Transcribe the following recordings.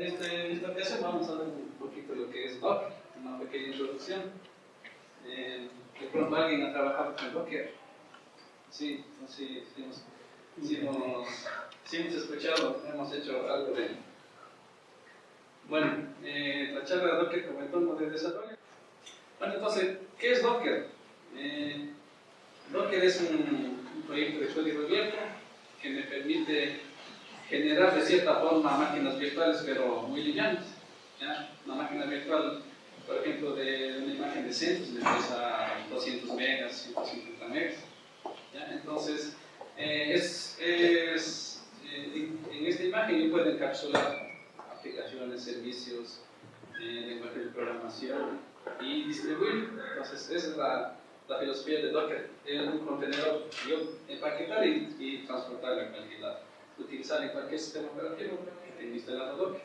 en, este, en esta ocasión vamos a ver un poquito lo que es Docker, una pequeña introducción. Eh, de pronto alguien ha trabajado con Docker. Sí, sí, sí, hemos, sí, hemos, sí hemos escuchado, hemos hecho algo de... Bueno, eh, la charla de Docker como entorno de desarrollo. Bueno, entonces, ¿qué es Docker? Eh, Docker es un, un proyecto de código abierto que me permite generar de cierta forma máquinas virtuales, pero muy livianas. ¿ya? Una máquina virtual, por ejemplo, de una imagen de CentOS me pesa 200 megas, 150 megas. Entonces, eh, es, eh, en, esta imagen yo puedo encapsular aplicaciones, servicios, eh, lenguaje de programación y distribuir. Entonces, esa es la, la filosofía de Docker. Es un contenedor yo empaquetar y, y transportar a cualquier lado utilizar en cualquier sistema operativo que tenga instalado Docker.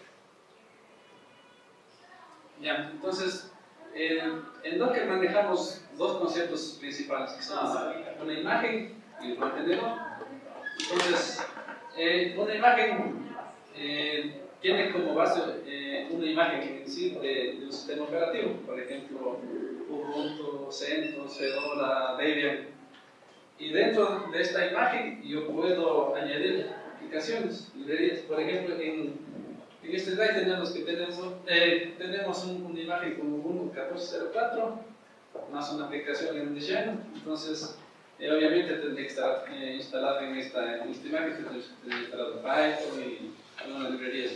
Ya, entonces, en Docker manejamos dos conceptos principales, que son una imagen y un contenedor. Entonces, eh, una imagen eh, tiene como base eh, una imagen en sí de, de, un sistema operativo, por ejemplo, Ubuntu, CentOS, Fedora, Debian. Y dentro de esta imagen yo puedo añadir aplicaciones, librerías. Por ejemplo, en, en este slide tenemos que tenemos, eh, tenemos un, una imagen como 1.1404 más una aplicación en diseño. Entonces, eh, obviamente tendría que estar eh, en esta, en esta imagen, tendría que instalado Python y algunas librerías.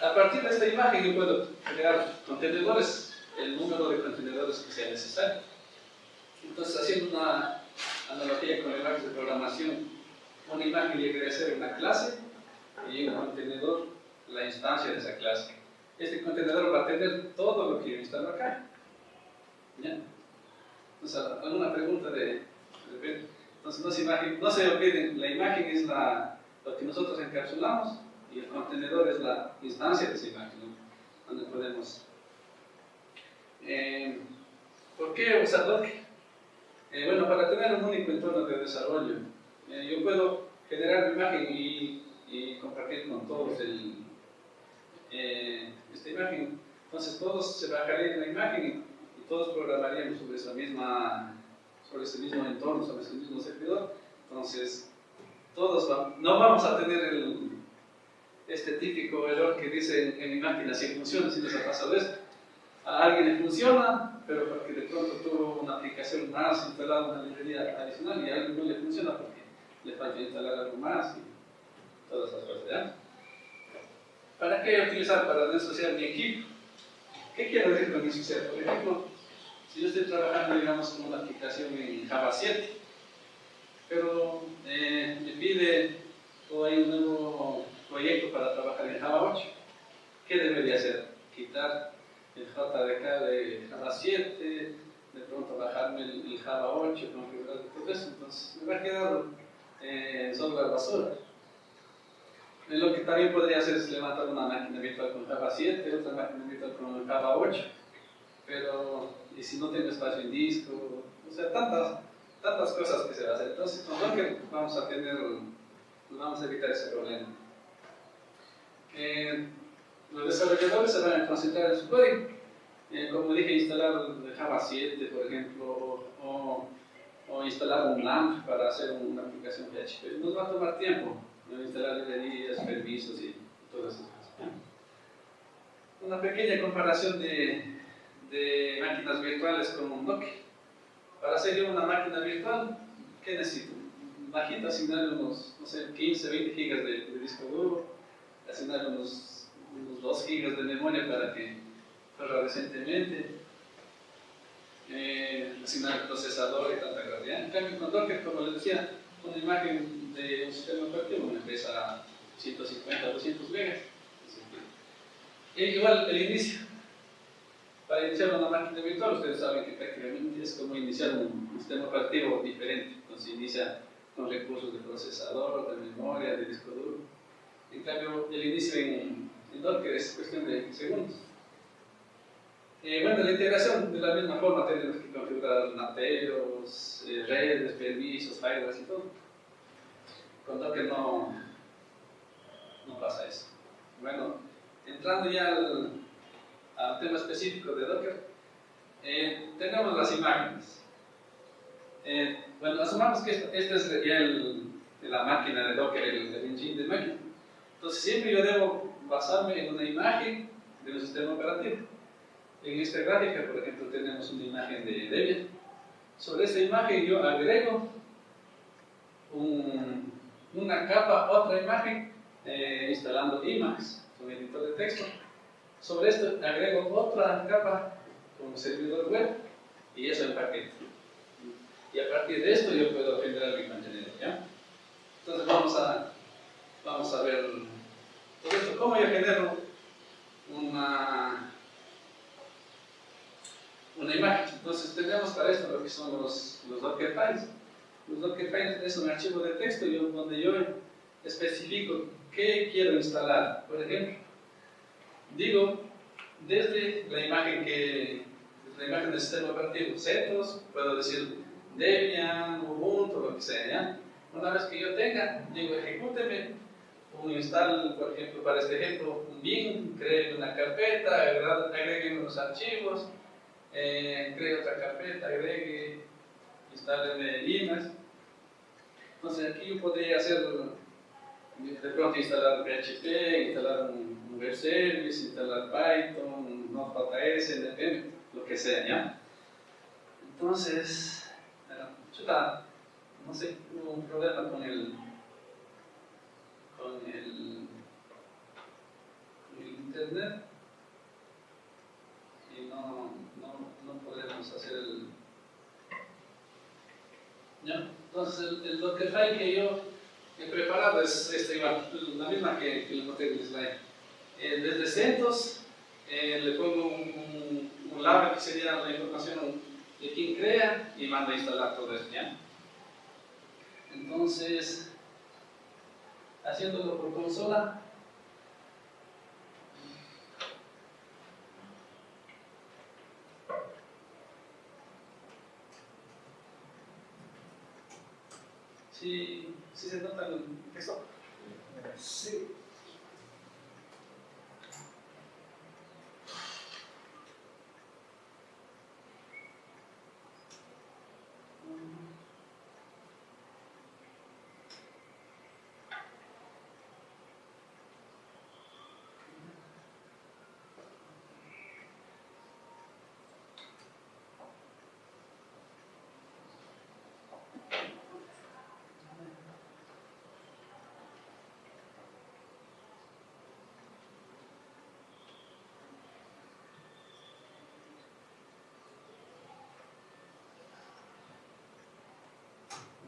A partir de esta imagen yo puedo crear contenedores, el número de contenedores que sea necesario. Entonces, haciendo una analogía con el lenguaje de programación, una imagen llegaría a ser una clase y un contenedor la instancia de esa clase. Este contenedor va a tener todo lo que yo instalo acá. ¿Ya? Entonces, ¿alguna pregunta de? Entonces, no se, imagine, no se olviden, la imagen es la, lo que nosotros encapsulamos y el contenedor es la instancia de esa imagen, ¿no? donde podemos... Eh, ¿Por qué usar Docker? Eh, bueno, para tener un único entorno de desarrollo eh, yo puedo generar mi imagen y, compartir con todos el, eh, esta imagen. Entonces todos se bajarían la imagen y, todos programaríamos sobre esa misma sobre ese mismo entorno, sobre ese mismo servidor. Entonces, todos no vamos a tener el, este típico error que dice en, mi máquina si funciona, si nos ha pasado esto. A alguien le funciona, pero porque de pronto tuvo una aplicación más instalada, una librería adicional y a alguien no le funciona porque le falta instalar algo más y todas esas cosas, ¿ya? ¿Para qué utilizar? Para asociar mi equipo. ¿Qué quiero decir con asociar? Por ejemplo, si yo estoy trabajando, digamos, con una aplicación en Java 7, pero eh, me pide o hay un nuevo proyecto para trabajar en Java 8, ¿qué debería hacer? Quitar el JDK de Java 7, de pronto bajarme el, Java 8, configurar todo eso, entonces me va a quedar eh, software basura. Lo que también podría hacer es levantar una máquina virtual con Java 7, otra máquina virtual con Java 8, pero y si no tengo espacio en disco, o sea, tantas, tantas cosas que se va a hacer. Entonces, con Docker vamos a tener, vamos a evitar ese problema. Eh, los desarrolladores se van a concentrar en su código. Eh, como dije, instalar Java 7, por ejemplo, o instalar un LAMP para hacer una aplicación PHP. Nos va a tomar tiempo instalar librerías, permisos y todas esas cosas. Una pequeña comparación de, de máquinas virtuales con un Docker. Para hacer una máquina virtual, ¿qué necesito? Bajito, asignar unos, no sé, 15, 20 gigas de, de disco duro, asignar unos, unos 2 gigas de memoria para que corra decentemente, eh, asignar el procesador y tanta gravedad. En cambio, con Docker, como les decía, una imagen de un sistema operativo me pesa 150 200 megas. Y igual el inicio. Para iniciar una máquina virtual, ustedes saben que prácticamente es como iniciar un, sistema operativo diferente. Entonces inicia con recursos de procesador, de memoria, de disco duro. En cambio, el inicio en, en Docker es cuestión de segundos. Eh, bueno, la integración de la misma forma tenemos que configurar nateos, eh, redes, permisos, firewalls y todo. Con Docker no, no pasa eso. Bueno, entrando ya al, tema específico de Docker, eh, tenemos las imágenes. Eh, bueno, asumamos que esta, es ya la máquina de Docker, el, el engine de máquina. Entonces siempre yo debo basarme en una imagen de un sistema operativo. En esta gráfica, por ejemplo, tenemos una imagen de Debian. Sobre esta imagen yo agrego una capa, otra imagen, eh, instalando Emacs, un editor de texto. Sobre esto agrego otra capa como servidor web y eso en paquete. Y a partir de esto yo puedo generar mi contenido. Entonces vamos a, vamos a ver. ¿Cómo yo genero una imagen? Entonces tenemos para esto lo que son los, los Docker files. Los Dockerfiles es un archivo de texto donde yo especifico qué quiero instalar. Por ejemplo, digo desde la imagen que la imagen del sistema operativo CentOS, puedo decir Debian, Ubuntu, lo que sea. Una vez que yo tenga, digo ejecúteme un install, por ejemplo, para este ejemplo, un bin, cree una carpeta, agregue unos archivos, eh, otra carpeta, agregue, instale Emacs. Entonces aquí yo podría hacer, de pronto instalar PHP, instalar un, web service, instalar Python, Node.js, depende, lo que sea, ¿ya? Entonces, chuta, no sé, hubo un problema con el, con el, con el internet y no, podemos hacer el, ¿ya? Entonces, el, el Dockerfile que yo he preparado es este, la misma que, que le mostré en el slide. Desde CentOS eh, le pongo un, un, un que sería la información de quién crea y manda a instalar todo esto. ¿ya? Entonces, haciéndolo por consola, se nota el texto? Sí.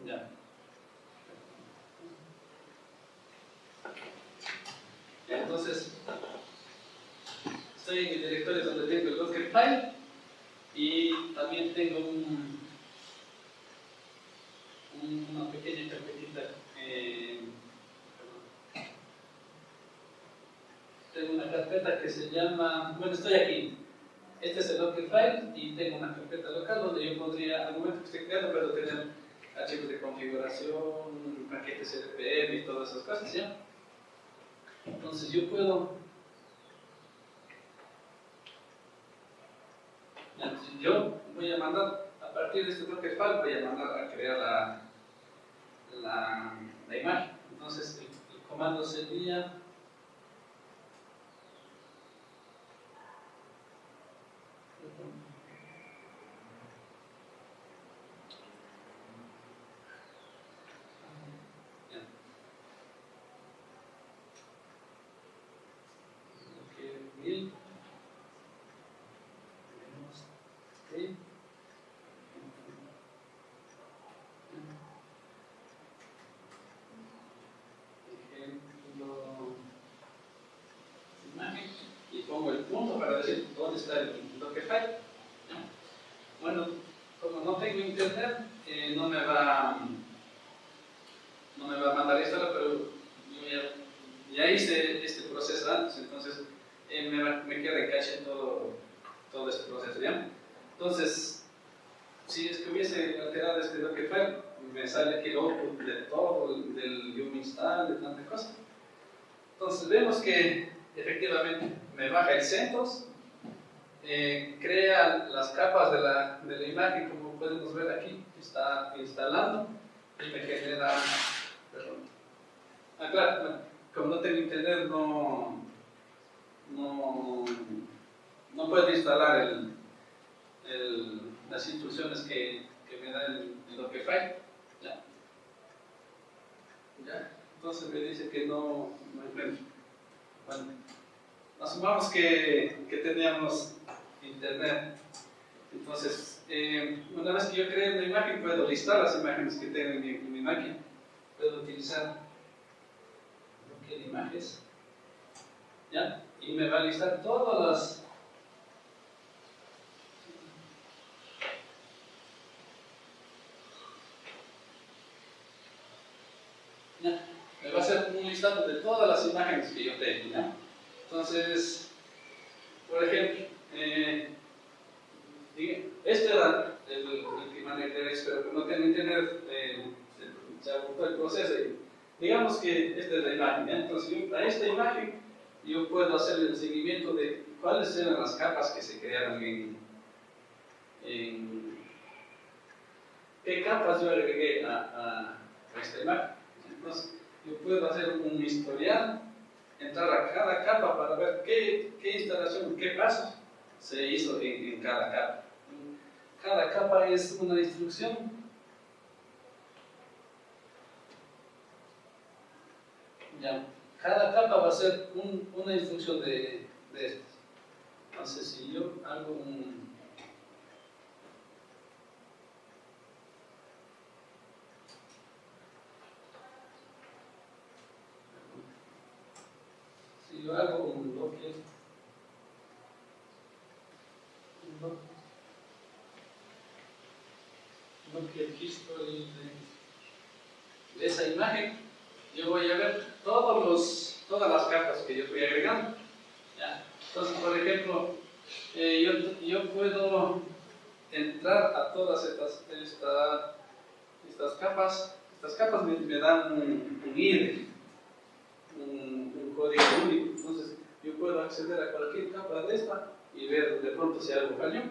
Ya. Entonces, estoy en el directorio donde tengo el Dockerfile y también tengo un, una pequeña carpetita. Eh, tengo una carpeta que se llama, bueno, estoy aquí. Este es el Dockerfile y tengo una carpeta local donde yo podría, al momento que estoy creando, puedo tener archivos de configuración, paquetes RPM y todas esas cosas, ¿ya? Entonces yo puedo... Yo voy a mandar, a partir de este Dockerfile, voy a mandar a crear la, la, la imagen. Entonces el, el comando sería pongo el punto para decir dónde está el Dockerfile. Bueno, como no tengo internet, eh, no, me va, no me va a mandar esto, pero yo ya, hice este proceso antes, entonces eh, me, me, queda en cache todo, todo este proceso. ¿ya? Entonces, si es que hubiese alterado este Dockerfile, me sale el output de todo, del yum install, de tantas cosas. Entonces vemos que efectivamente me baja el CentOS, eh, crea las capas de la, de imagen, como podemos ver aquí, está instalando y me genera, perdón, ah claro, como no tengo internet no, no, no puedo instalar el, el, las instrucciones que, que me da el, el Dockerfile. Entonces me dice que no, no encuentro. Bueno, asumamos que, que teníamos internet. Entonces, eh, una vez que yo cree una imagen, puedo listar las imágenes que tengo en mi, en máquina. Puedo utilizar de imágenes. ¿Ya? Y me va a listar todas las Me va a hacer un listado de todas las imágenes que yo tengo. Entonces, por ejemplo, eh, este era el, el que manejé, pero no tengo internet, eh, se, agotó el proceso. Digamos que esta es la imagen, entonces yo, a esta imagen yo puedo hacer el seguimiento de cuáles eran las capas que se crearon en, en qué capas yo agregué a esta imagen. Entonces, yo puedo hacer un historial, entrar a cada capa para ver qué, qué instalación, qué pasos se hizo en, cada capa. Cada capa es una instrucción. Ya. Cada capa va a ser un, una instrucción de, de estas. Entonces, si yo hago un, si yo un bloque, un bloque, bloque history de, esa imagen, yo voy a ver todos los, todas las capas que yo estoy agregando. Entonces, por ejemplo, eh, yo, yo, puedo entrar a todas estas, esta, estas capas. Estas capas me, dan un, un ID, un, un, código único. Yo puedo acceder a cualquier capa de esta y ver de pronto si algo falló.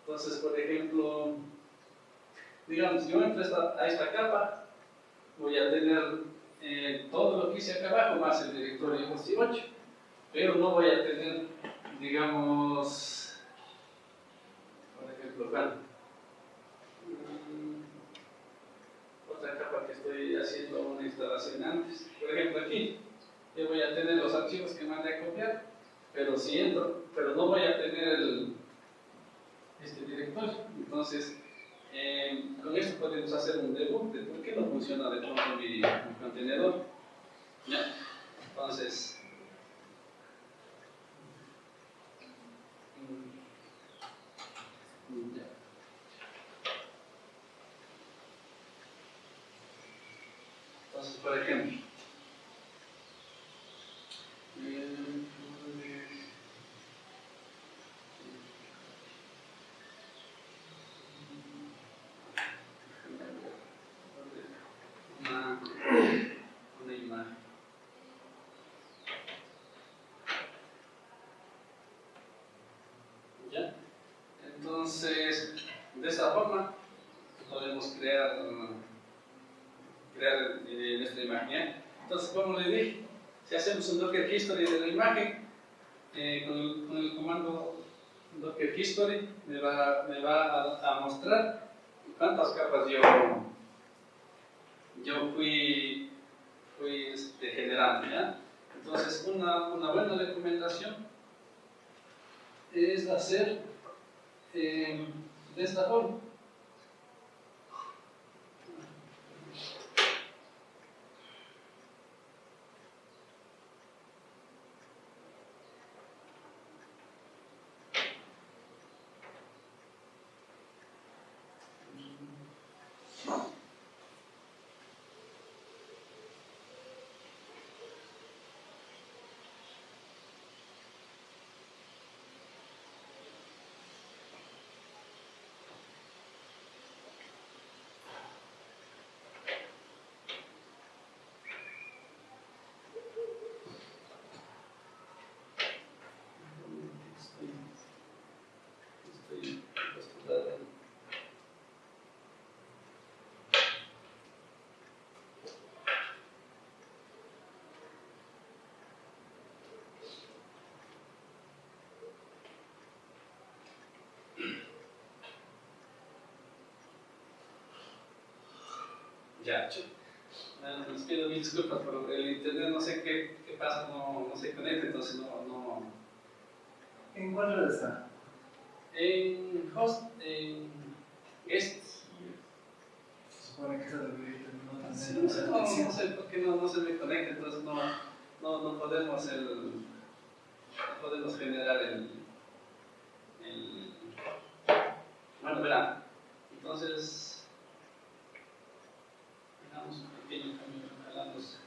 Entonces, por ejemplo, digamos, yo entro a esta capa, voy a tener eh, todo lo que hice acá abajo más el directorio 18, pero no voy a tener, digamos, por ejemplo, bueno, otra capa que estoy haciendo una instalación antes, por ejemplo aquí, yo voy a tener los archivos que mandé a copiar, pero si entro, pero no voy a tener el, este directorio, entonces eh, con esto podemos hacer un debug de por qué no funciona de pronto mi, mi contenedor. ¿Ya? Entonces, ya. Entonces, por ejemplo, Entonces, de esa forma podemos crear, crear eh, nuestra imagen. Entonces, como le dije, si hacemos un Docker History de la imagen, eh, con, el, comando Docker History me va, me va a, mostrar cuántas capas yo, yo fui, fui este, generando. Entonces, una, una buena recomendación es hacer eh, de esta forma. Ya, bueno, les pido mil disculpas, pero el internet no sé qué, qué pasa, no, no se conecta, entonces no, no... ¿En cuál red está? En host, en guest. Se supone que esa debería tener Sí, no, sé, no, no sé por qué no, no se me conecta, entonces no, no, no podemos el, no podemos generar el, el bueno, verán, entonces hagamos un pequeño cambio, jalamos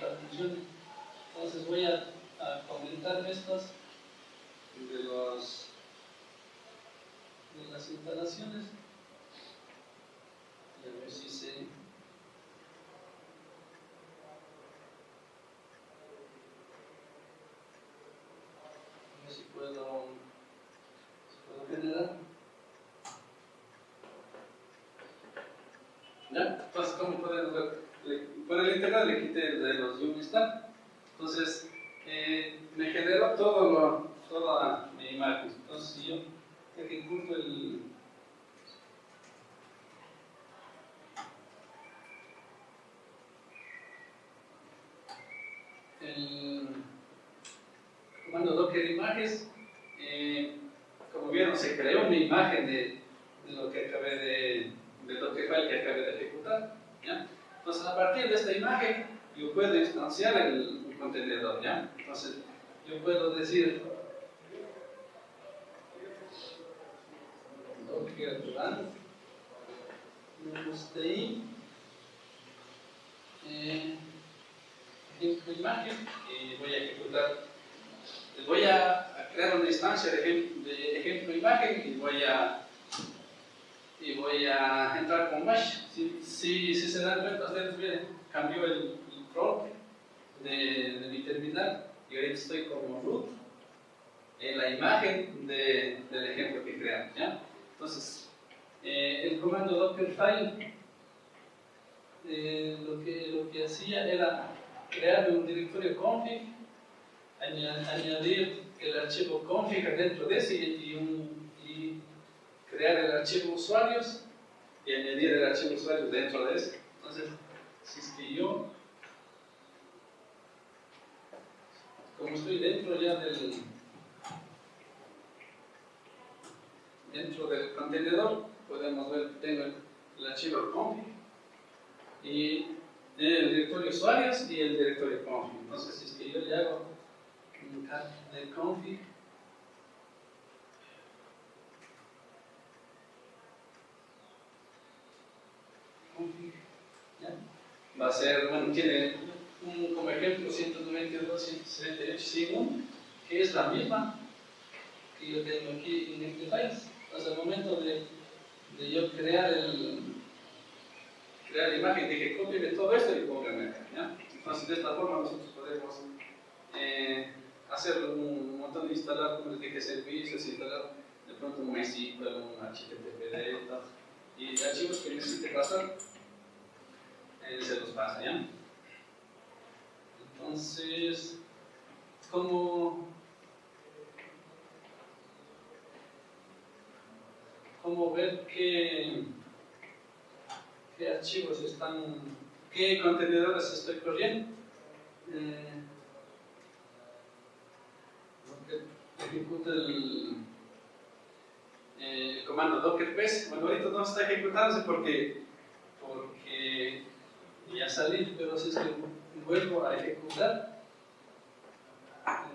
la función. Entonces voy a, a estos de los de las instalaciones y a ver si se a ver si puedo si puedo generar ¿Ya? Entonces, ¿cómo pueden ver? Le- Por el internet le quité el de los Unistart. Entonces, eh, me generó todo lo, toda mi imagen. Entonces, si yo ejecuto el. el comando images, eh, como vieron, se creó una imagen de, de lo que acabé de, de Dockerfile que acabé de ejecutar. ¿ya? Entonces, a partir de esta imagen, yo puedo instanciar el, el contenedor. ¿ya? Entonces, yo puedo decir stay eh, ejemplo imagen y voy a ejecutar voy a, crear una instancia de, ejem- de ejemplo imagen y voy a y voy a entrar con mesh si, si, se dan cuenta ustedes cambió el, el de, mi terminal y ahorita estoy como root en la imagen de- del ejemplo que creamos ¿ya? entonces eh, el comando dockerfile eh, lo, que, lo que hacía era crear un directorio config, añadir el archivo config dentro de ese y, crear el archivo usuarios y añadir el archivo usuarios dentro de ese. Entonces, si es que yo, como estoy dentro ya del dentro del contenedor, podemos ver, tengo el, el archivo config y el directorio usuarios y el directorio config. Entonces, si es que yo le hago de config, va a ser, bueno, tiene un, como ejemplo 192.168 que es la misma que yo tengo aquí en este país. Entonces, al momento de, de yo crear el, crear la imagen, dije cópiame todo esto y cópiame acá. Entonces, de esta forma nosotros podemos eh, hacer un montón de instalar, como les dije, servicios, instalar de pronto un MySQL, un HTTPD, tal, y archivos que necesite pasar, eh, se los pasa, ¿ya? Entonces, ¿cómo, cómo ver qué, qué archivos están, qué contenedores estoy corriendo? Eh, Ejecuta el, comando docker pes. Bueno, ahorita no está ejecutándose porque, porque ya salí, pero si es que vuelvo a ejecutar,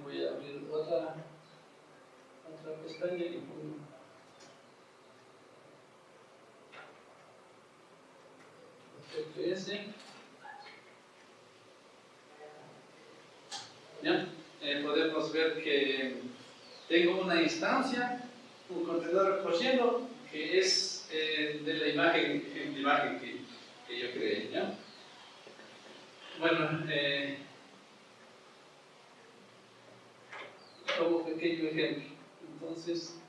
voy a abrir otra, otra pestaña y pongo FPS. ¿Ya? Eh, podemos ver que tengo una instancia, un contenedor corriendo que es eh, de la imagen, la imagen que, yo creé. ¿ya? Bueno, eh, como pequeño ejemplo. Entonces,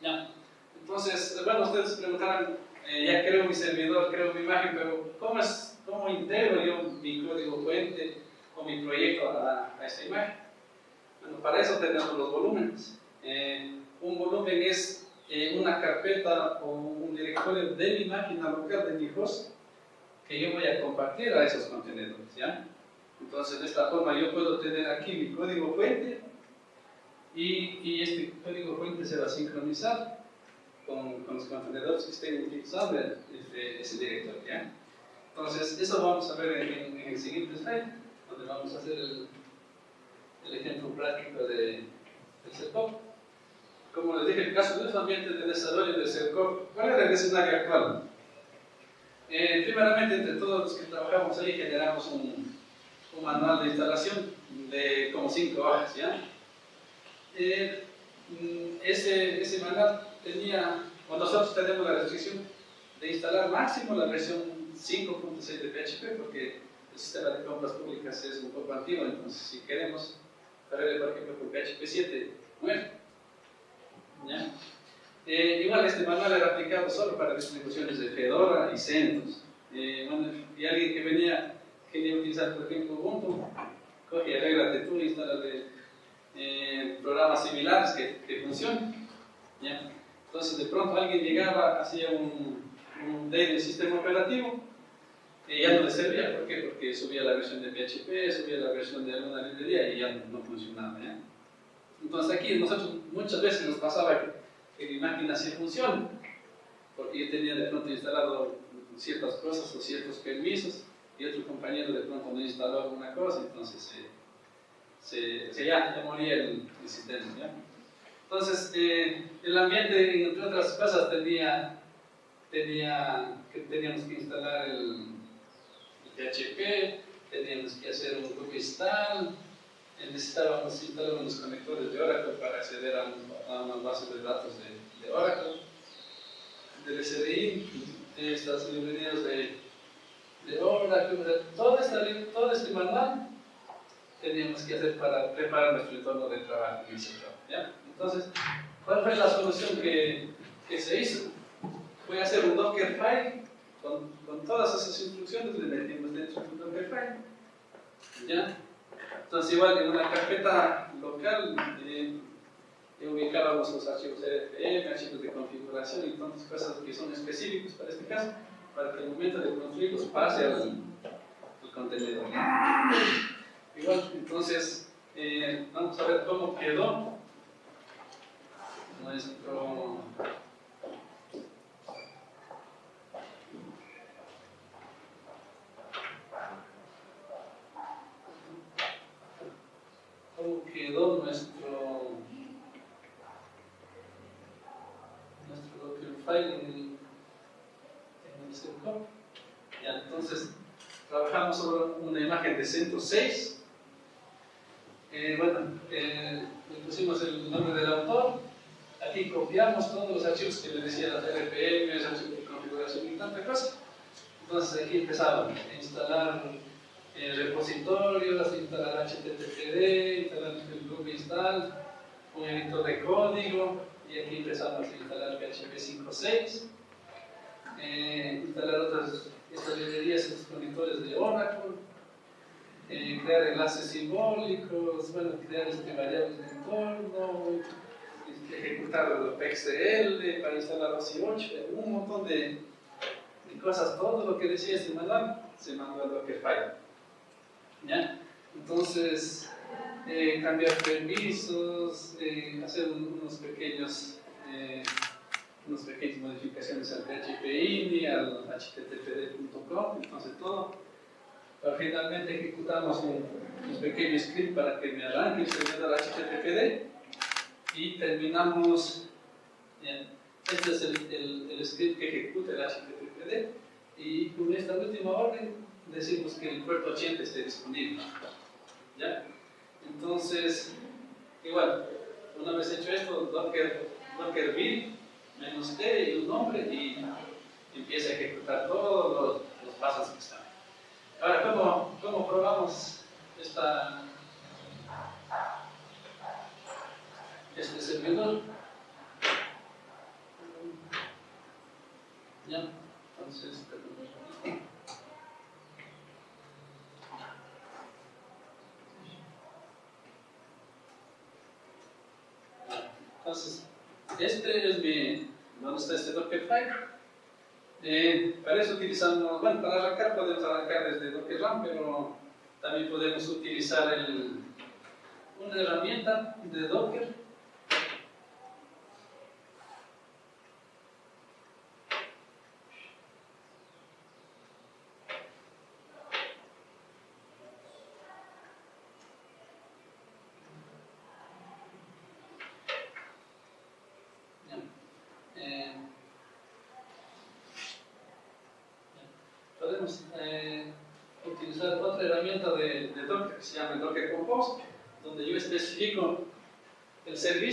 ya. Entonces, bueno, ustedes preguntarán, eh, ya creo mi servidor, creo mi imagen, pero ¿cómo es, cómo integro yo mi código fuente o mi proyecto a, a esta imagen. Bueno, para eso tenemos los volúmenes. Eh, un volumen es eh, una carpeta o un directorio de mi máquina local, de mi host, que yo voy a compartir a esos contenedores. ¿ya? Entonces, de esta forma yo puedo tener aquí mi código fuente y, y este código fuente se va a sincronizar con, con los contenedores que estén utilizando este, ese directorio. ¿ya? Entonces, eso vamos a ver en, en, el siguiente slide, donde vamos a hacer el, el ejemplo práctico de, del SERCOP. Como les dije, en el caso de los ambientes de desarrollo del SERCOP, ¿cuál es el escenario actual? Eh, primeramente, entre todos los que trabajamos ahí, generamos un, un manual de instalación de como cinco hojas, ¿ya? Eh, mm, ese, ese manual tenía, o nosotros tenemos la restricción de instalar máximo la versión 5.6 de PHP, porque el sistema de compras públicas es un poco antiguo, entonces si queremos correr, por ejemplo, por PHP 7, bueno, ¿ya? Eh, igual este manual era aplicado solo para distribuciones de Fedora y CentOS. Eh, bueno, y alguien que venía, quería utilizar, por ejemplo, Ubuntu, coge, arréglate tú, instala eh, programas similares que, que funcionen. Entonces, de pronto alguien llegaba, hacía un, un del sistema operativo y ya no le servía. ¿Por qué? Porque subía la versión de PHP, subía la versión de alguna librería y ya no, funcionaba. ¿ya? Entonces, aquí nosotros muchas veces nos pasaba que que mi máquina sí funcione, porque yo tenía de pronto instalado ciertas cosas o ciertos permisos y otro compañero de pronto no instaló alguna cosa, entonces se, se, ya, ya, moría el, el sistema. ¿ya? Entonces, eh, el ambiente, entre otras cosas, tenía, tenía que teníamos que instalar el PHP, teníamos que hacer un grupo install, necesitábamos instalar unos conectores de Oracle para acceder a, a unas bases de datos de, de Oracle, del SDI, estas librerías de, de Oracle, todo, esta, todo este manual teníamos que hacer para preparar nuestro entorno de trabajo. ¿ya? Entonces, ¿cuál fue la solución que, que se hizo? Fue hacer un Dockerfile con, todas esas instrucciones, le metimos dentro de un Dockerfile. ¿Ya? Entonces, igual en una carpeta local ubicábamos los archivos RFM, archivos de configuración y tantas cosas que son específicos para este caso, para que el momento de construirlos pase al, al contenedor. Igual, entonces, eh, vamos a ver cómo quedó nuestro quedó nuestro nuestro Dockerfile en el, en el CERCOP. Ya, entonces, trabajamos sobre una imagen de 106. Eh, bueno, eh, le pusimos el nombre del autor. Aquí copiamos todos los archivos que le decía las RPM, de configuración y tanta cosa. Entonces aquí empezaba a instalar el repositorio, instalar HTTPD, instalar el grupo install, un editor de código, y aquí empezamos a instalar PHP 5.6, eh, instalar otras estas librerías, estos conectores de Oracle, eh, crear enlaces simbólicos, bueno, crear este variables de entorno, este, ejecutar PXL para instalar los i8, un montón de, de, cosas, todo lo que decía este manual se mandó a Dockerfile. ¿Ya? Entonces, eh, cambiar permisos, eh, hacer unos pequeños, eh, unas pequeñas modificaciones al PHP INI, al httpd.com, entonces todo. Pero finalmente ejecutamos un, un, pequeño script para que me arranque el servidor HTTPD y terminamos, este es el, el, el script que ejecuta el HTTPD y con esta última orden decimos que el puerto 80 esté disponible. ¿Ya? Entonces, igual, una vez hecho esto, docker, docker build menos t y un nombre y empieza a ejecutar todos los, los pasos que están. Ahora, ¿cómo, cómo probamos esta, este servidor? ¿Ya? Entonces, Entonces, este es mi, ¿dónde está este Dockerfile? Eh, para eso utilizamos, bueno, para arrancar podemos arrancar desde Docker pero también podemos utilizar una herramienta de Docker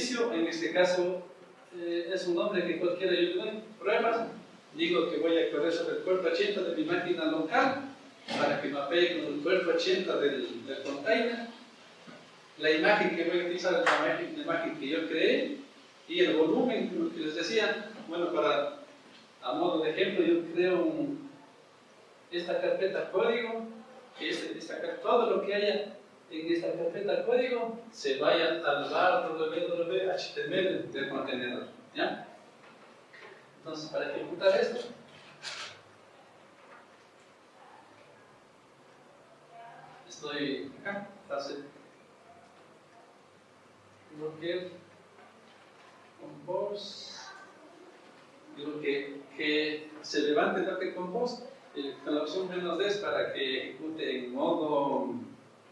en este caso eh, es un nombre que cualquiera yo le pruebas, digo que voy a correr sobre el puerto 80 de mi máquina local para que mapee con el puerto 80 del, del container, la imagen que voy a utilizar es la imagen, la imagen que yo creé y el volumen, como que les decía, bueno, para, a modo de ejemplo, yo creo un, esta carpeta código, este, esta, todo lo que haya en esta carpeta código se vaya al bar www.html del contenedor. ¿ya? Entonces, para ejecutar esto, estoy acá, fase docker compose digo que, que se levante docker compose eh, con la opción menos D para que ejecute en modo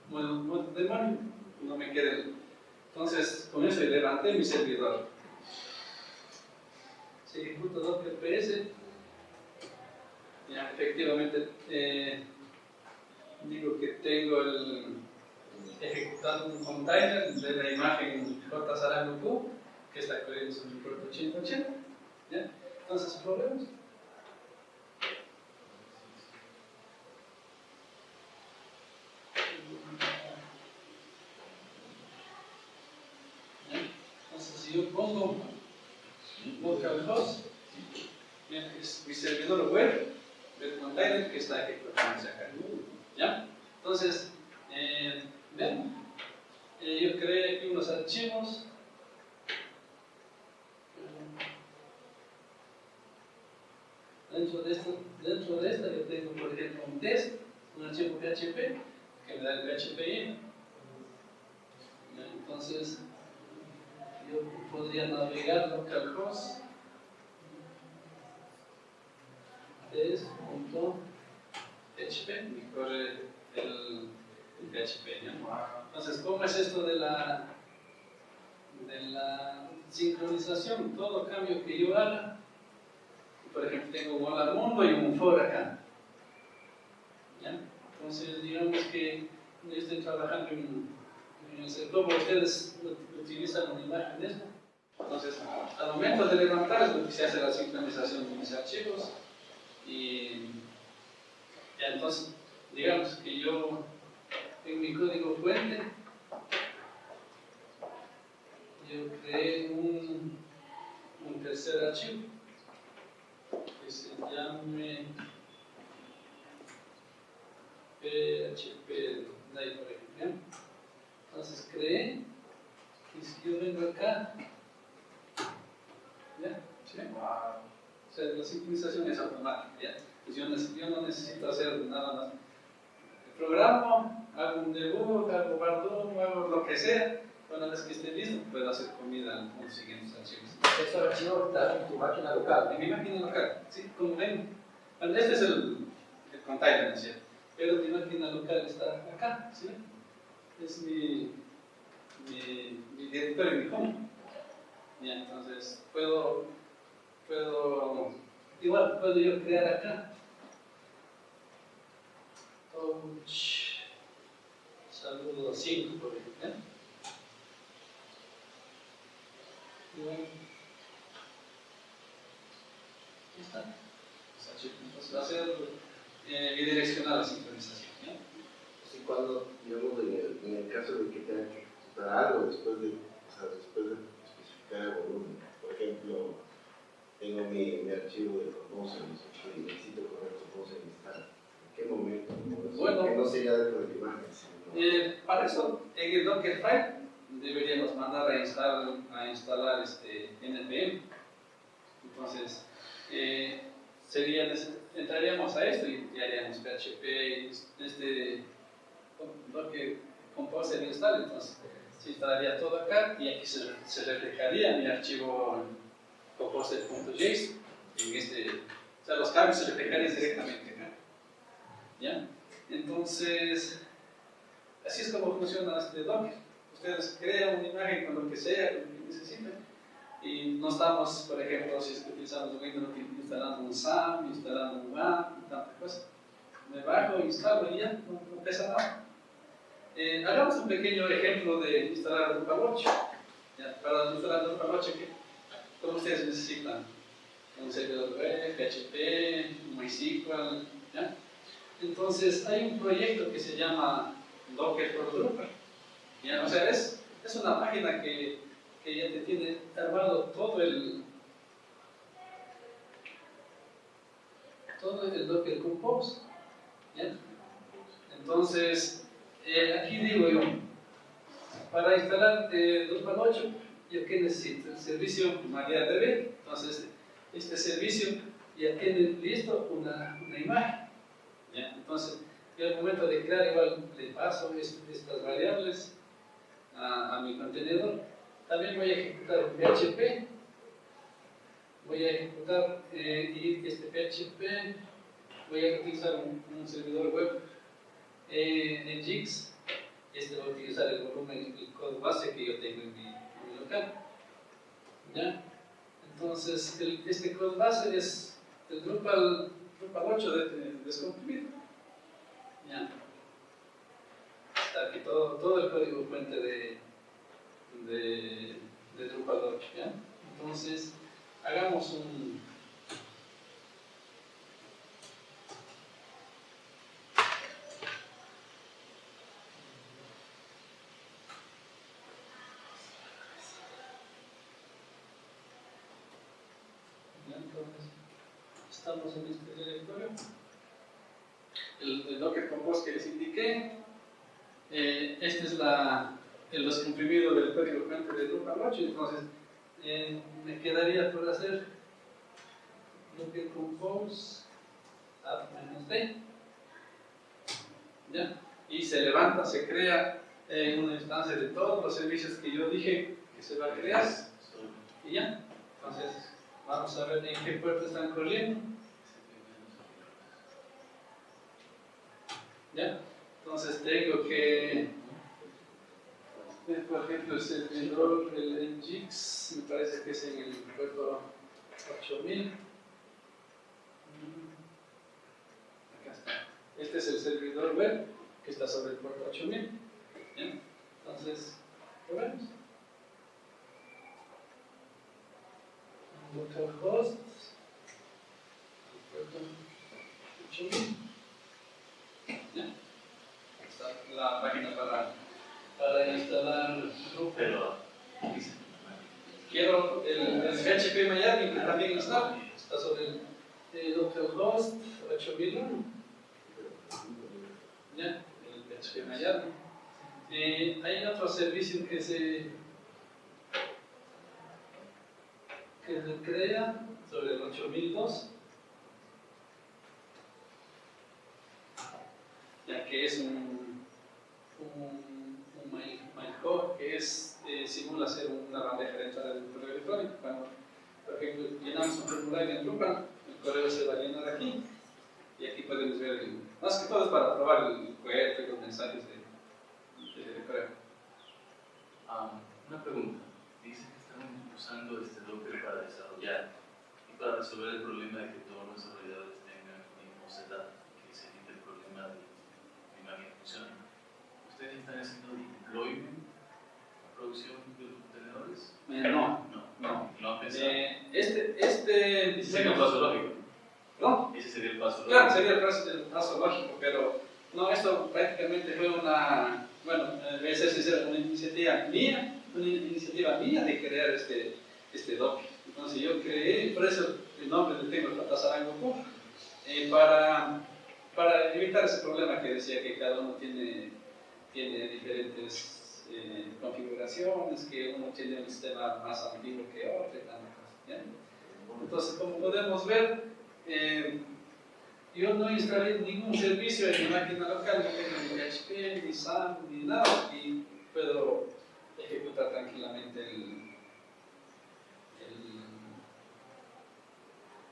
bueno, no, demonio, no me quede. Entonces, con eso levanté mi servidor. Se ejecuta Docker PS. Ya, efectivamente, eh, digo que tengo el ejecutando un container de la imagen JSarangoQ, que está corriendo sobre el puerto 8080. ¿ya? Entonces, problemas. yo pongo localhost, es mi servidor web del container que está ejecutándose acá. ¿Ya? Entonces, eh, eh, yo creé aquí unos archivos. Dentro de, esto, dentro de esta yo tengo, por ejemplo, un test, un archivo PHP, que me da el PHP. Entonces, podría navegar localhost test.php y corre el, PHP. Entonces, ¿cómo es esto de la, de la sincronización? Todo cambio que yo haga, por ejemplo, tengo un hola y un for acá. Entonces, digamos que yo estoy trabajando en, en el sector, ustedes utilizan una imagen de esto. Entonces, al momento de levantar es donde se hace la sincronización de mis archivos y entonces, digamos que yo en mi código fuente yo creé un, un tercer archivo que se llame PHP. Entonces creé y si yo vengo acá, ¿ya? ¿Sí? O sea, la sincronización es automática, ¿ya? Pues yo, no necesito hacer nada más. Programo, hago un debug, hago bardum, hago lo que sea. Una vez que esté listo, puedo hacer comida con los siguientes archivos. ¿Este archivo está en tu máquina local? En mi máquina local, sí, como ven. Este es el, el container, ¿cierto? Pero mi máquina local está acá, ¿sí? Es mi mi, mi directorio, mi home. Y entonces puedo, puedo, igual puedo yo crear acá. Touch, saludo 5 por ejemplo. ¿eh? Aquí está. Entonces va a ser eh, bidireccional la sincronización. ¿ya? Así cuando, digamos, en el, en el caso de que tenga que algo después de, o sea, después de el volumen. Por ejemplo, tengo mi, mi archivo de Compose y necesito correr Compose en instalar. ¿En qué momento? Bueno, que no sería dentro de la imagen. Eh, para eso, en el Dockerfile, deberíamos mandar a instalar, a instalar este NPM. Entonces, eh, sería, entraríamos a esto y, haríamos PHP, este Docker Compose install, entonces instalaría todo acá y aquí se, se reflejaría mi archivo compose.json en este, o sea, los cambios se reflejarían directamente acá. ¿Ya? Entonces, así es como funciona este Docker. Ustedes crean una imagen con lo que sea, lo que necesiten, y no estamos, por ejemplo, si utilizamos Windows, instalando un SAM, instalando un WAM, y tantas cosas. Me bajo, instalo y ya, no, pesa nada. Eh, hagamos un pequeño ejemplo de instalar Drupal 8. Ya, para instalar Drupal 8, ¿qué? ¿cómo ustedes necesitan? Un servidor web, PHP, MySQL, ¿ya? Entonces, hay un proyecto que se llama Docker for Drupal. ¿ya? O sea, es, es una página que que ya te tiene armado todo el todo el Docker Compose. ¿ya? Entonces, eh, aquí digo yo, para instalar eh, Drupal 8, ¿yo qué necesito? El servicio MariaDB. Entonces, este servicio ya tiene listo una, una imagen. Entonces, yo al momento de crear, igual le paso estas variables a, mi contenedor también voy a ejecutar PHP. Voy a ejecutar eh, este PHP. Voy a utilizar un, servidor web eh, en JIX. Este va a utilizar el volumen, el código base que yo tengo en mi, local. ¿Ya? Entonces, este código base es el Drupal, Drupal 8 de, de, descomprimido. ¿Ya? Está aquí todo, todo el código fuente de, de, de Drupal 8. ¿ya? Entonces, hagamos un... Entonces, estamos en este directorio. El, el Docker Compose que les indiqué. Eh, esta es la, el descomprimido del código fuente de Drupal 8, entonces eh, me quedaría por hacer que compose add-d ¿ya? y se levanta, se crea en una instancia de todos los servicios que yo dije que se va a crear y ya, entonces vamos a ver en qué puerta están corriendo ¿ya? Entonces tengo que por ejemplo, el servidor, el Nginx, me parece que es en el puerto 8000. Acá está. Este es el servidor web que está sobre el puerto 8000. ¿Bien? Entonces, probemos. Localhost, puerto 8000. ¿Ya? Está la página para para instalar Drupal. Quiero el, el PHP Miami que también está, está sobre el, el localhost 8001. ¿Ya? El PHP Miami. Eh, hay otro servicio que se que se crea sobre el 8002 ya que es un Que es, eh, simula ser una bandeja de entrada del correo electrónico. Cuando, por ejemplo, llenamos un formulario en Drupal, el correo se va a llenar aquí, y aquí podemos ver, el, más que todo es para probar el cohete los mensajes de, de, correo. Ah, una pregunta. Dice que están usando este Docker para desarrollar y para resolver el problema de que todos los desarrolladores tengan el mismo setup, que se evite el problema de la funcione. ¿Ustedes están haciendo deployment, producción de contenedores? Eh, no, no, no. Eh, este, este Ese sería el paso lógico. ¿No? Ese sería el paso lógico. Claro, sería el paso, el paso lógico, pero no, esto prácticamente fue una, bueno, voy a ser sincero, una iniciativa mía, una iniciativa mía de crear este, este doc. Entonces yo creé, por eso el nombre le tengo Tatasarango eh, para, para evitar ese problema que decía que cada uno tiene tiene diferentes eh, configuraciones, que uno tiene un sistema más antiguo que otro y. Entonces, como podemos ver, eh, yo no instalé ningún servicio en mi máquina local, no tengo ni HP, ni SAM, ni nada, y puedo ejecutar tranquilamente el,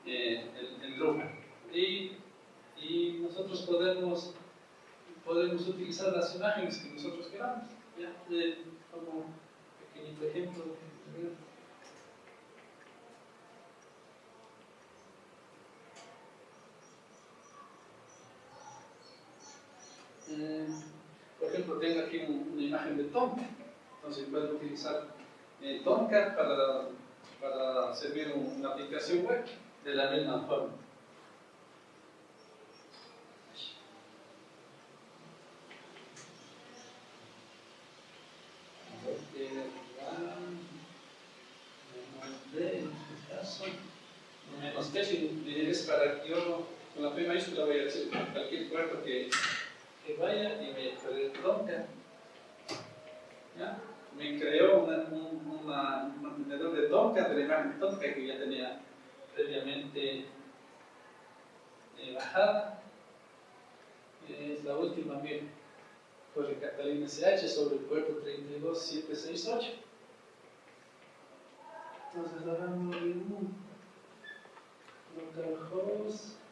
el, eh. Y, y nosotros podemos, podemos utilizar las imágenes que nosotros queramos. ¿Ya? Eh, como pequeñito ejemplo. Eh, por ejemplo, tengo aquí un- una imagen de Tomcat. Entonces puedo utilizar eh, Tomcat para, para servir un- una aplicación web de la misma forma. Porque, ah, menos D en este caso, menos T si es para que yo con la P mayúscula voy a decir que, que vaya y me poner Tomcat. ¿Ya? Me creó una- un, una- un contenedor de Tomcat, de la imagen de Tomcat que ya tenía previamente eh, bajada. Es la última que corre Catalina SH sobre el puerto 32768. Entonces un localhost el puerto 32768.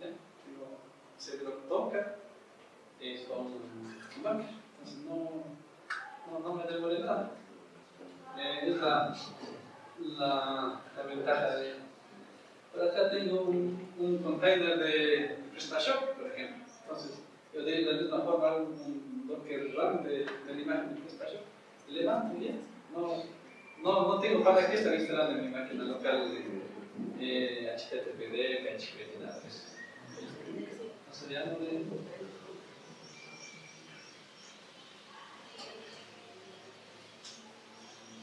¿Ya? Tengo servidor Tomcat es con un banner, entonces no, no, no me demoré nada. Eh, es la, la, la ventaja de... Por acá tengo un, un container de PrestaShop, por ejemplo. Entonces, yo de la misma forma hago un Docker run de, de la imagen de PrestaShop. Levanto y ya. No, no, no tengo para qué estar instalando mi máquina local eh, HTTPD, PHP, nada de eso. Entonces ya no le...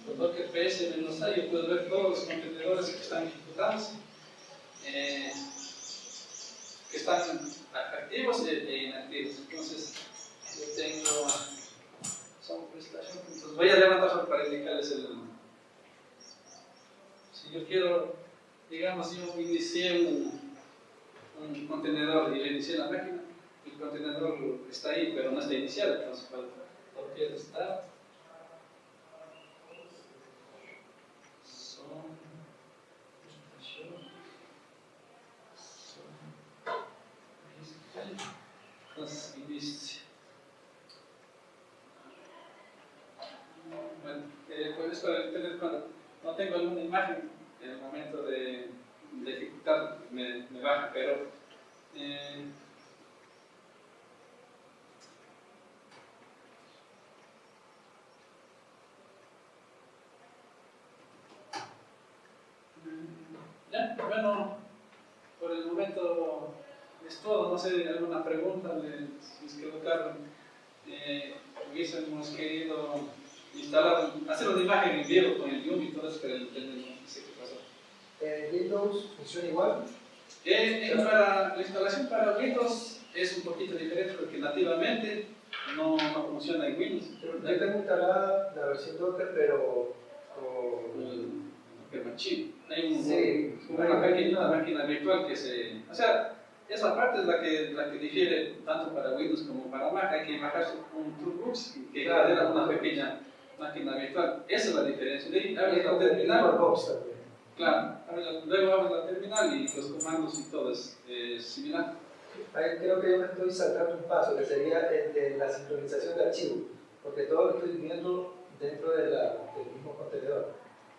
Con Docker PS menos A yo puedo ver todos los contenedores que están ejecutados, eh, que están activos e, inactivos. Entonces, yo tengo PrestaShop, entonces voy a levantar para indicarles el. Si yo quiero, digamos, yo inicié un, un contenedor y inicié la máquina, el contenedor está ahí, pero no está iniciado, entonces cuando Docker está son Entonces, inicia. Bueno, eh, pues esto del teléfono, no tengo alguna imagen en el momento de, de ejecutar, me, me baja, pero eh, Ya, bueno, por el momento es todo. No sé, alguna pregunta, le- si es que Carlos, eh, hubiésemos querido instalar, hacer una imagen en vivo con el Yumi y todo eso, pero el internet no sé qué pasó. Eh, Windows funciona igual. Eh, eh, para, la instalación para Windows es un poquito diferente porque nativamente no, no funciona en Windows. Yo tengo instalada la versión Docker, pero con. el, el machine. Hay un, Sí, una pequeña máquina virtual que se... O sea, esa parte es la que, la que difiere tanto para Windows como para Mac. Hay que bajarse un Toolbox que Claro. genera una pequeña máquina virtual. Esa es la diferencia. De ahí abres es la terminal. Claro, luego abres la terminal y los comandos y todo es eh, similar. Ahí creo que yo me estoy saltando un paso, que sería el de la sincronización de archivos, porque todo lo estoy viendo dentro de la- del mismo contenedor.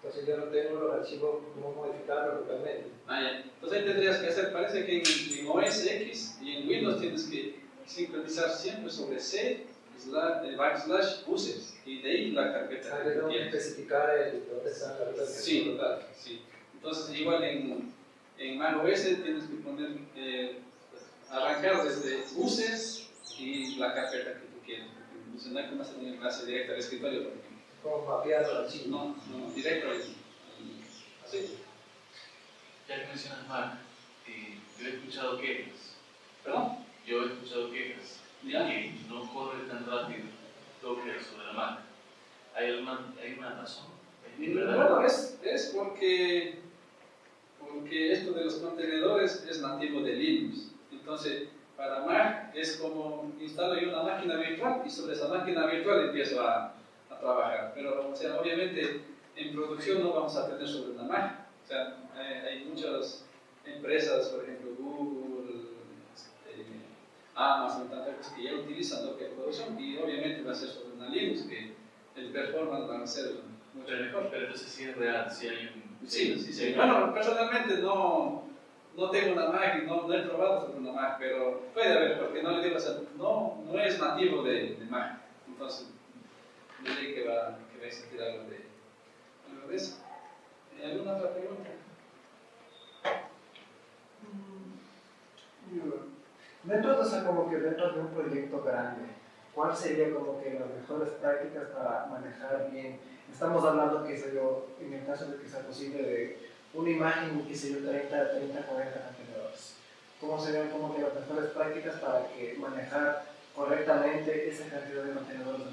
Entonces yo no tengo los archivos, cómo modificarlos localmente. Ah, ya. Entonces ahí tendrías que hacer, parece que en, en OS X y en Windows tienes que sincronizar siempre sobre C, slash, eh, backslash, uses, y de ahí la carpeta Ah, que tengo especificar el, dónde está la ruta. Sí, total, sí. Entonces igual en, en Mac OS tienes que poner, eh, arrancar desde uses y la carpeta que tú quieres. No hay que hacer un enlace directo al escritorio. Como los archivos. No, no, directo Así. Ya que mencionas Mac, eh, yo he escuchado quejas. ¿Perdón? Yo he escuchado quejas ¿Ya? que no corre tan rápido Docker sobre la Mac. ¿Hay, alguna, ¿Hay una razón? ¿Es verdad? Bueno, es, es porque, porque esto de los contenedores es nativo de Linux. Entonces, para Mac es como instalo yo una máquina virtual y sobre esa máquina virtual empiezo a trabajar. Pero, o sea, obviamente en producción no vamos a tener sobre una Mac. O sea, hay, muchas empresas, por ejemplo, Google, este, Amazon, tantas cosas que ya utilizan Docker en producción y obviamente va a ser sobre una Linux que el performance va a ser mucho mejor. pero entonces sí es real, sí hay un... Sí, sí, sí. Bueno, personalmente no, no tengo una Mac no, no he probado sobre una Mac, pero puede haber, porque no le digo, o sea, no, no es nativo de, de Mac. Entonces, diré que va, que va a existir algo de, de eso. Eh, ¿Alguna otra pregunta? Dentro de, o sea, como que dentro de un proyecto grande, ¿cuál sería como que las mejores prácticas para manejar bien? Estamos hablando, qué sé yo, en el caso de que sea posible, de una imagen, qué sé yo, 30, 30, 40 contenedores. ¿Cómo serían como que las mejores prácticas para que manejar correctamente esa cantidad de contenedores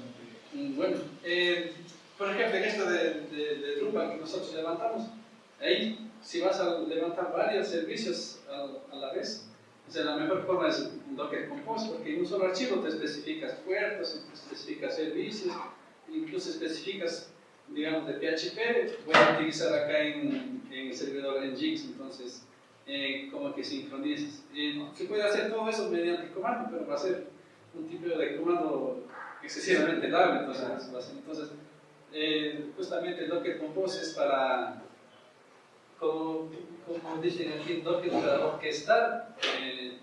en Bueno, eh, por ejemplo, en esto de, de, de Drupal que nosotros levantamos, ahí si vas a levantar varios servicios a, a la vez, o sea, la mejor forma es Docker Compose, porque en un solo archivo te especificas puertos, te especificas servicios, incluso especificas, digamos, de PHP, voy a utilizar acá en, en el servidor Nginx, entonces, eh, como que sincronizas. Eh, se puede hacer todo eso mediante comando, pero va a ser un tipo de comando excesivamente largo, entonces, entonces eh, justamente Docker Compose es para, como, como dicen aquí, Docker para orquestar, eh,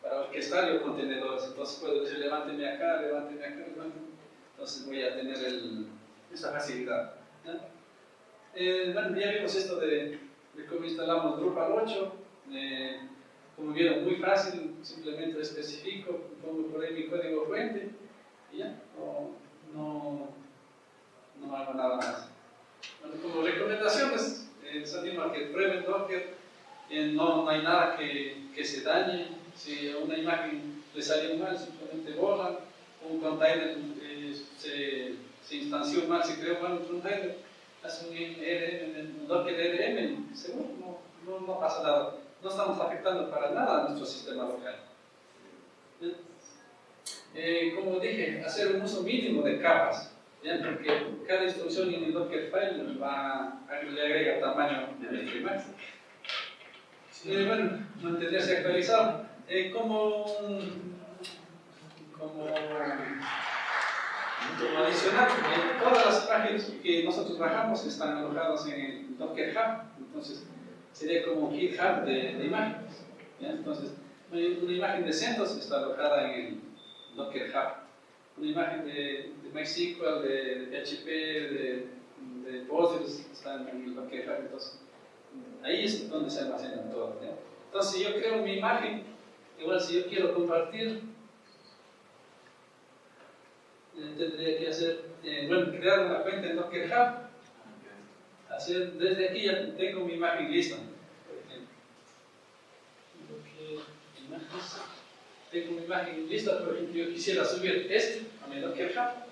para orquestar los contenedores. Entonces puedo decir, levánteme acá, levánteme acá, levánteme. Entonces voy a tener el, esa facilidad. Eh, bueno, ya vimos esto de, de cómo instalamos Drupal 8. eh, como vieron, muy fácil, simplemente especifico, pongo por ahí mi código fuente y ya, no, no, no hago nada más. Bueno, como recomendaciones, eh, les animo a que prueben Docker, no, hay nada que, que se dañe, si una imagen le salió mal, simplemente borran, un container eh, se, se instanció mal, se creó mal un container, hace un Docker RM, seguro, no, no, pasa nada, no estamos afectando para nada a nuestro sistema local. Eh, como dije, hacer un uso mínimo de capas, ¿ya? porque cada instrucción en el Dockerfile va, le agrega tamaño de imagen. Eh, bueno, mantenerse actualizado. Eh, como, como, como adicional, eh, todas las páginas que nosotros bajamos están alojadas en el Docker Hub, entonces sería como GitHub de, de imágenes. ¿ya? Entonces, una imagen de CentOS está alojada en el Docker Hub. Una imagen de, de MySQL, de, de PHP, de, de Postgres está en el Docker Hub. Entonces, ahí es donde se almacenan todo. ¿ya? Entonces, si yo creo mi imagen, igual si yo quiero compartir, eh, tendría que hacer, eh, bueno, crear una cuenta en Docker Hub, hacer, desde aquí ya tengo mi imagen lista, por ejemplo. Docker imágenes. Tengo mi imagen lista, por ejemplo, yo quisiera subir este a mi Docker Hub.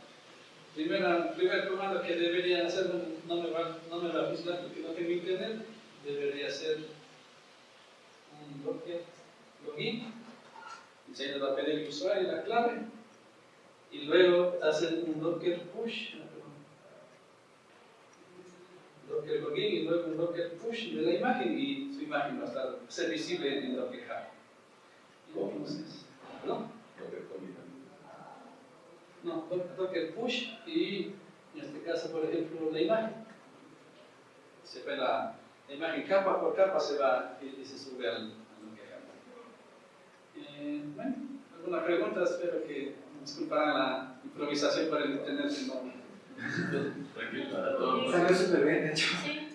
Primera, primer comando que debería hacer, no me va, no me va a funcionar porque no tengo internet, debería ser un Docker login, y se le va a pedir el usuario y la clave, y luego hacer un Docker push, Docker login y luego un Docker push de la imagen y su imagen va a estar, ser visible en Docker Hub. Entonces, ¿no? No, do- Docker push y en este caso, por ejemplo, la imagen. Se ve la, la imagen capa por capa se va y, y se sube al, al Docker Hub. Eh, bueno, alguna pregunta, espero que disculparán la improvisación por el internet. No, Tranquilo, para todo. Salió súper bien, de hecho. Sí,